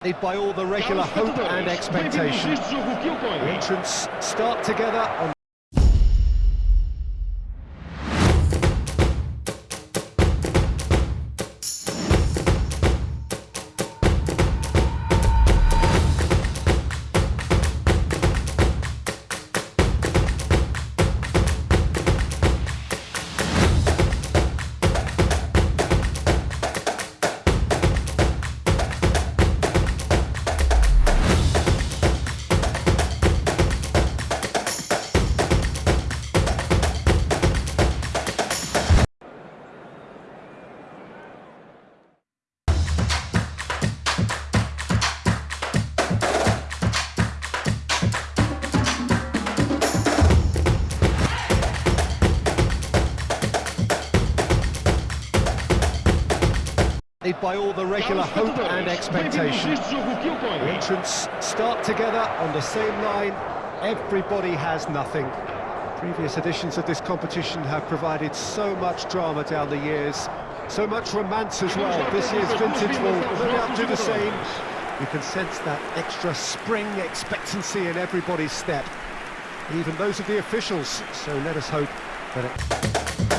by all the regular hope and expectation. The entrants start together on by all the regular hope and expectation. The entrants start together on the same line. Everybody has nothing. Previous editions of this competition have provided so much drama down the years, so much romance as well. This year's vintage will no doubt do the same. You can sense that extra spring expectancy in everybody's step, even those of the officials. So let us hope that it...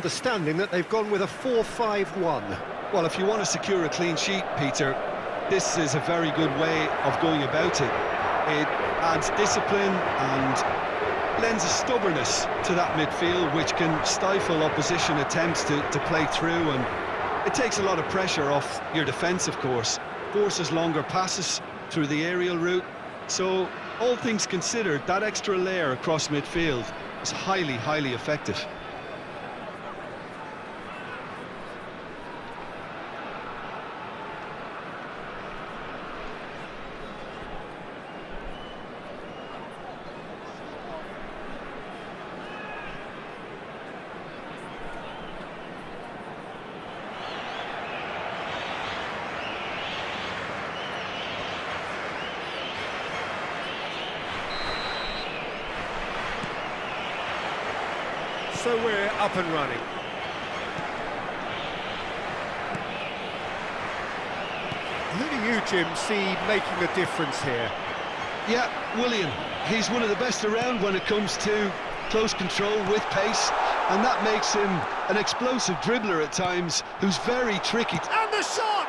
understanding that they've gone with a 4-5-1. Well, if you want to secure a clean sheet, Peter, this is a very good way of going about it. It adds discipline and lends a stubbornness to that midfield, which can stifle opposition attempts to, to play through, and it takes a lot of pressure off your defence, of course. Forces longer passes through the aerial route, so all things considered, that extra layer across midfield is highly, highly effective. So we're up and running. Who do you, Jim, see making a difference here? Yeah, Willian. He's one of the best around when it comes to close control with pace, and that makes him an explosive dribbler at times, who's very tricky. And the shot!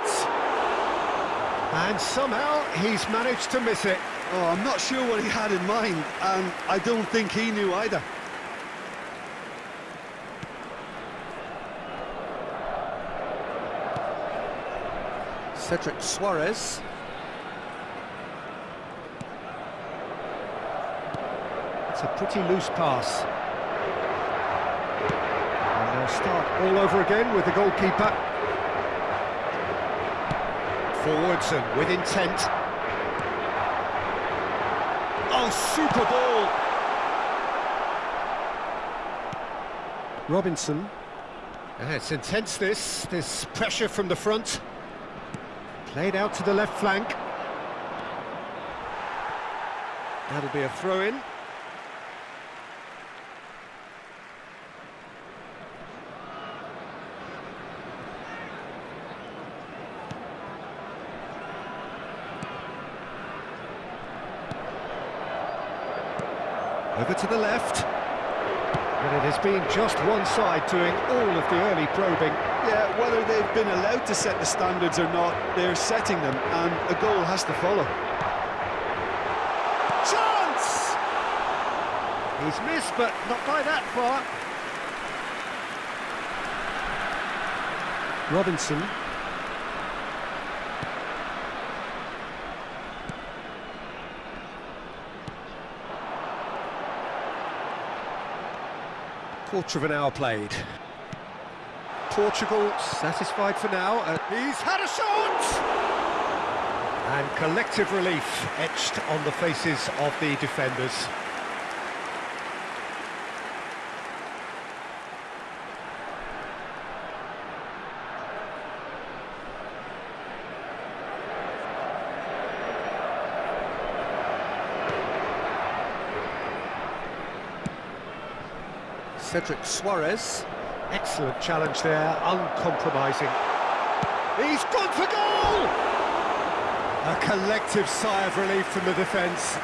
And somehow he's managed to miss it. Oh, I'm not sure what he had in mind, and I don't think he knew either. Cedric Soares. It's a pretty loose pass. And they'll start all over again with the goalkeeper. Forwards and with intent. Oh, super ball! Robinson. Yeah, it's intense this, this pressure from the front. Played out to the left flank. That'll be a throw-in. Over to the left. But it has been just one side doing all of the early probing. Yeah, whether they've been allowed to set the standards or not, they're setting them, and a goal has to follow. Chance! He's missed, but not by that far. Robinson. Quarter of an hour played. Portugal satisfied for now. He's had a shot! And collective relief etched on the faces of the defenders. Cedric Soares. Excellent challenge there, uncompromising. He's gone for goal! A collective sigh of relief from the defence.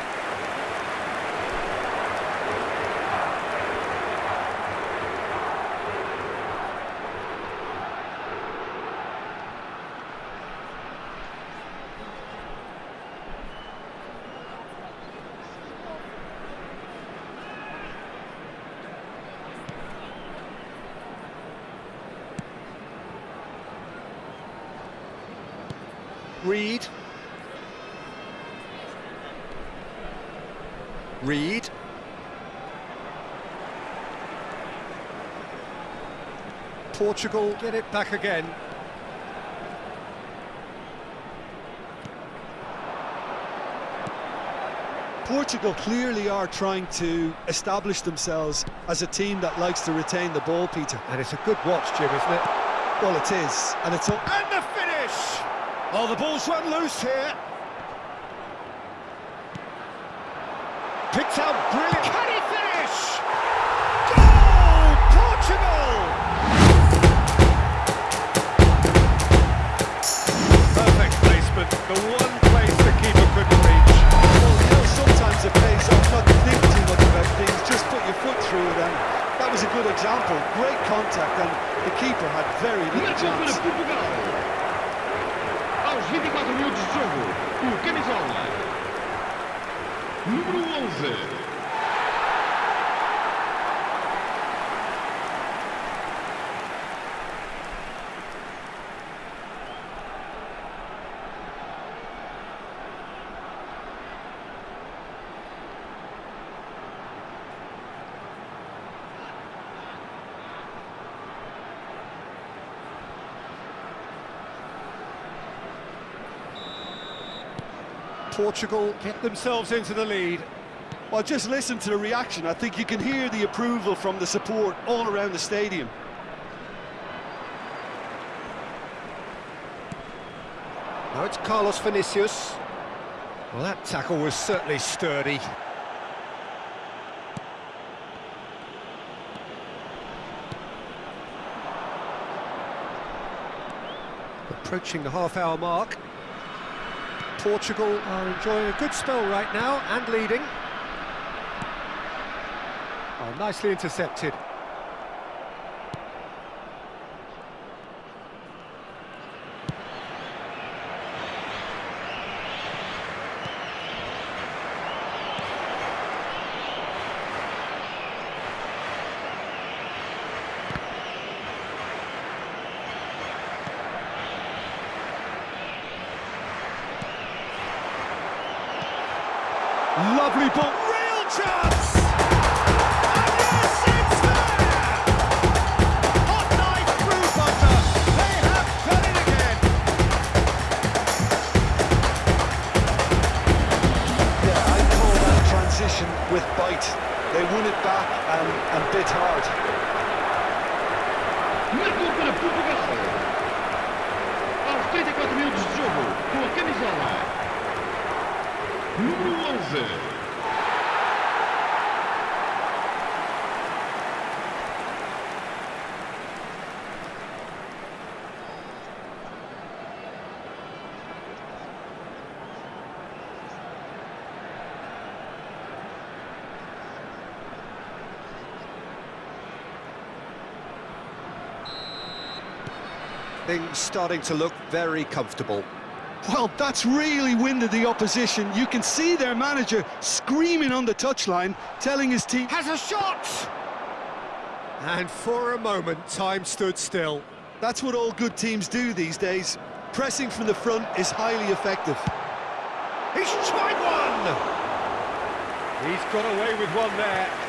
Reed. Reed. Portugal get it back again. Portugal clearly are trying to establish themselves as a team that likes to retain the ball, Peter. And it's a good watch, Jim, isn't it? Well, it is, and it's... All... And the finish! Oh, the ball's run loose here. Picked out brilliant. Can he finish? Goal! Portugal! Perfect placement. The one place the keeper couldn't reach. Well, you know, sometimes it pays off not to think too much about things, just put your foot through it, and that was a good example. Great contact, and the keeper had very little chance. O camisola número 11. Portugal get themselves into the lead. Well, just listen to the reaction. I think you can hear the approval from the support all around the stadium. Now it's Carlos Vinicius. Well, that tackle was certainly sturdy. Approaching the half-hour mark. Portugal are enjoying a good spell right now and leading. Oh, nicely intercepted. Lovely ball, real chance! And yes, it's there! Hot knife through butter. They have done it again. Yeah, I call that transition with bite. They won it back and, and bit hard. Marcou para Aos 34 minutos de jogo, com a camisola número 11. Things starting to look very comfortable. Well, that's really winded the opposition. You can see their manager screaming on the touchline, telling his team... Has a shot! And for a moment, time stood still. That's what all good teams do these days. Pressing from the front is highly effective. He's tried one! He's got away with one there.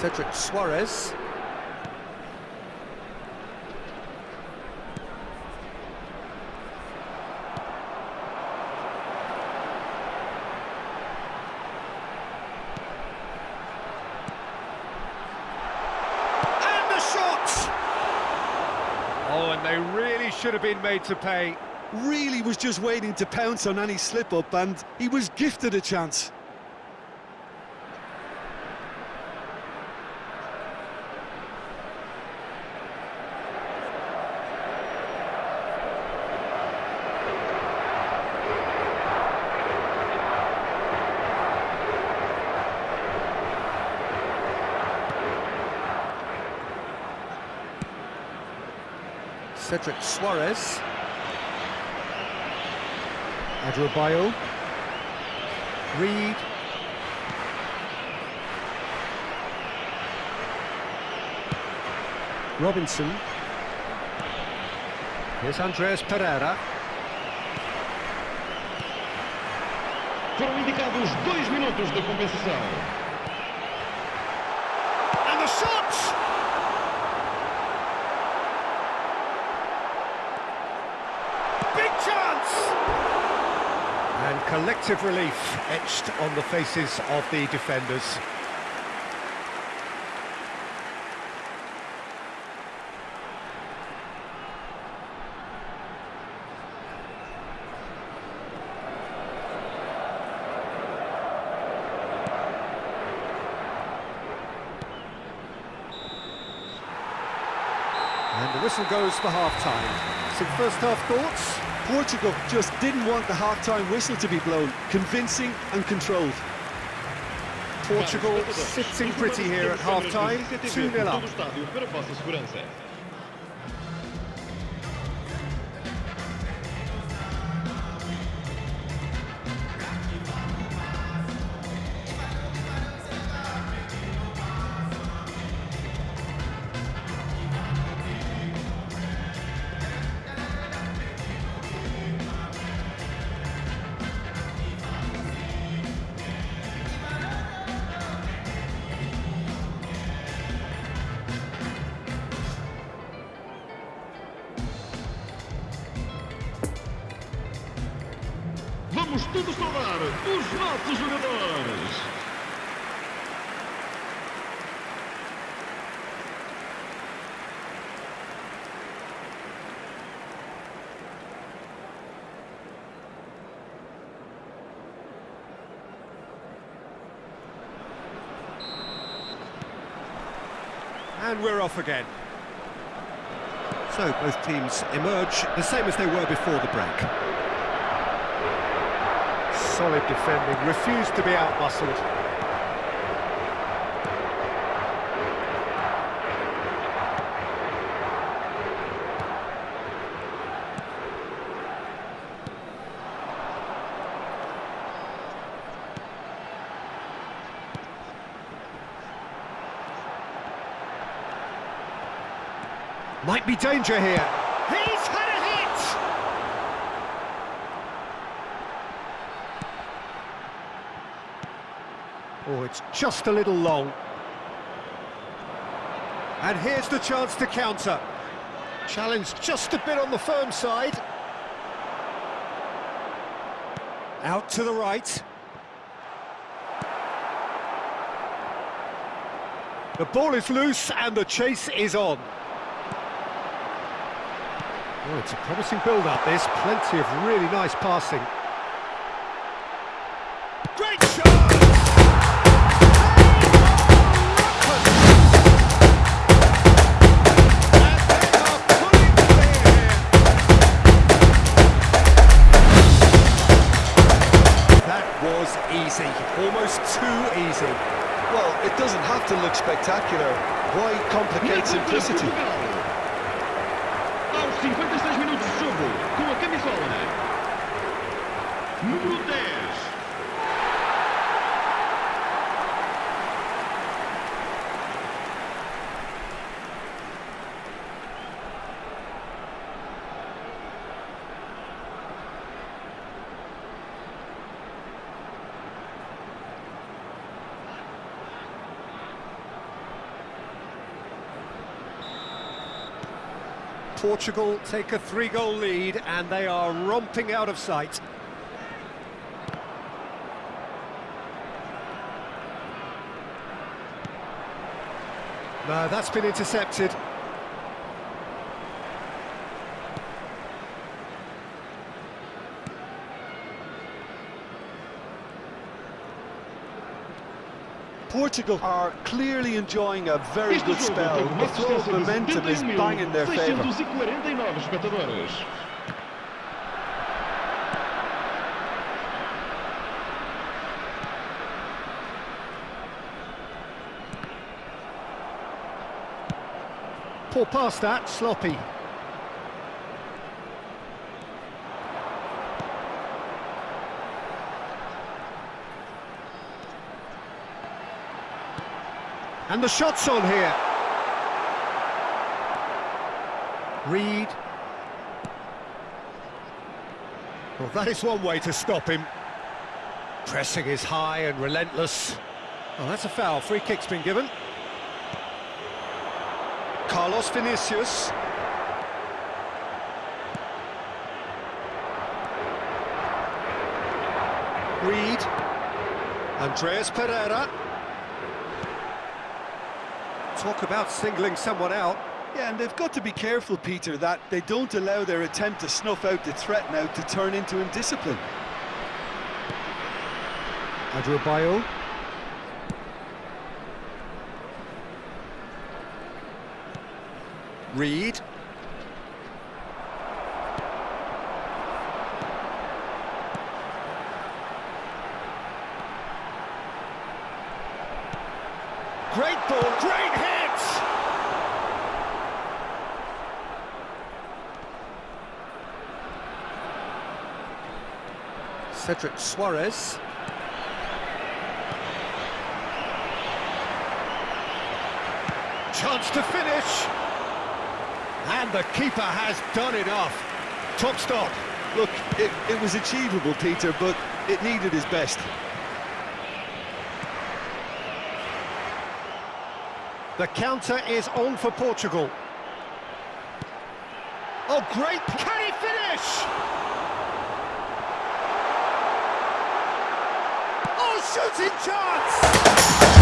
Cedric Soares. And the shot! Oh, and they really should have been made to pay. really was just waiting to pounce on any slip-up, and he was gifted a chance. Cedric Soares. Adrabayo. Reed. Robinson. Here's Andreas Pereira. Foram indicados dois minutos de compensação. Collective relief etched on the faces of the defenders. And the whistle goes for half-time. Some first-half thoughts? Portugal just didn't want the half-time whistle to be blown. Convincing and controlled. Portugal sitting pretty here at half-time, 2-0 up. Vamos os nossos jogadores. And we're off again. So both teams emerge the same as they were before the break. Solid defending, refused to be outmuscled. Might be danger here. He's had a hit! Oh, it's just a little long. And here's the chance to counter. Challenge just a bit on the firm side. Out to the right. The ball is loose and the chase is on. Oh, it's a promising build-up, there's Plenty of really nice passing. Spectacular. Why complicate simplicity? Aos 56 minutos de jogo, com a camisola. Número 10. Portugal take a three-goal lead and they are romping out of sight. No, that's been intercepted. Portugal are clearly enjoying a very Este good spell. teve uma The flow of momentum is bang in their favour. 71.649 espectadores. Poor pass that, sloppy. And the shot's on here. Reed. Well, that is one way to stop him. Pressing is high and relentless. Oh, that's a foul. Free kick's been given. Carlos Vinicius. Reed. Andreas Pereira. Talk about singling someone out. Yeah, and they've got to be careful, Peter, that they don't allow their attempt to snuff out the threat now to turn into indiscipline. Adarabioyo. Reed. Great ball, great hit! Cedric Soares. Chance to finish. And the keeper has done enough. Top stop. Look, it, it was achievable, Peter, but it needed his best. The counter is on for Portugal. Oh, great! Can he finish? Oh, shooting chance!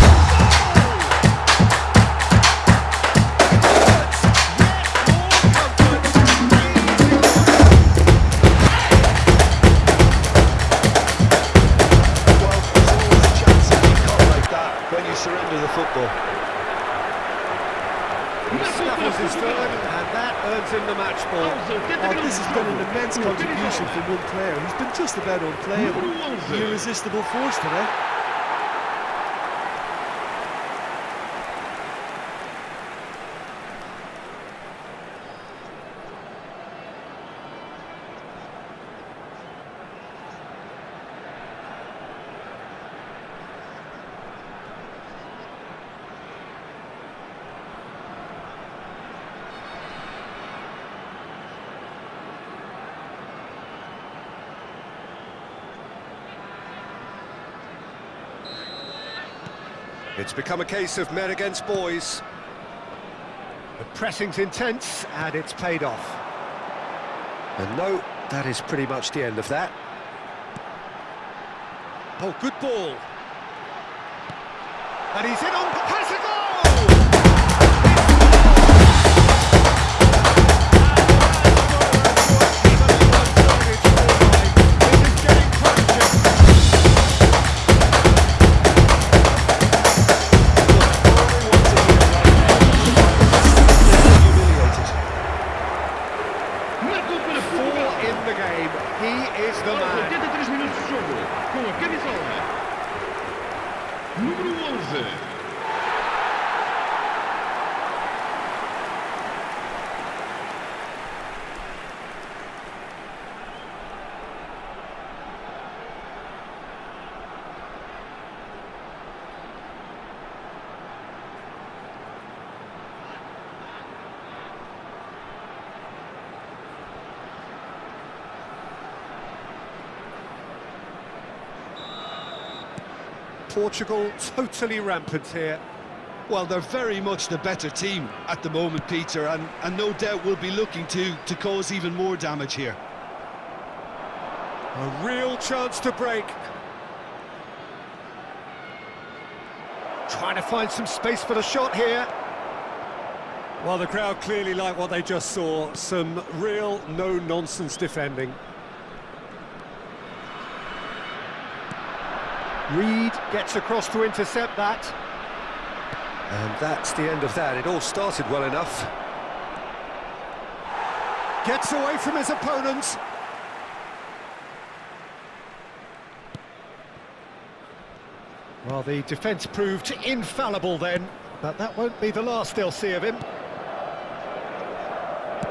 It's become a case of men against boys. The pressing's intense, and it's paid off. And no, that is pretty much the end of that. Oh, good ball. And he's in on... Portugal totally rampant here. Well, they're very much the better team at the moment, Peter, and, and no doubt will be looking to, to cause even more damage here. A real chance to break. Trying to find some space for the shot here. Well, the crowd clearly like what they just saw. Some real no-nonsense defending. Reed gets across to intercept that. And that's the end of that. It all started well enough. Gets away from his opponents. Well, the defence proved infallible then, but that won't be the last they'll see of him.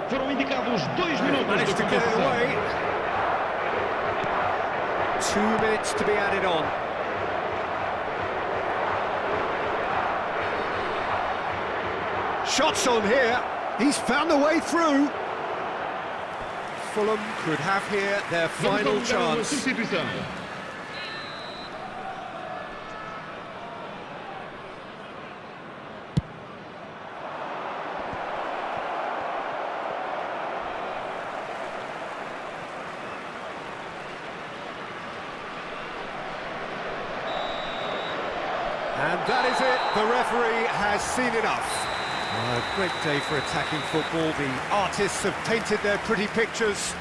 Foram indicados dois minutos Managed to get away. Two minutes to be added on. Shots on here. He's found a way through. Fulham could have here their final chance. And that is it. The referee has seen enough. A great day for attacking football. The artists have painted their pretty pictures.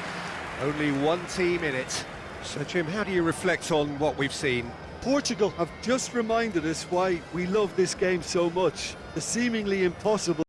Only one team in it. So, Jim, how do you reflect on what we've seen? Portugal have just reminded us why we love this game so much. The seemingly impossible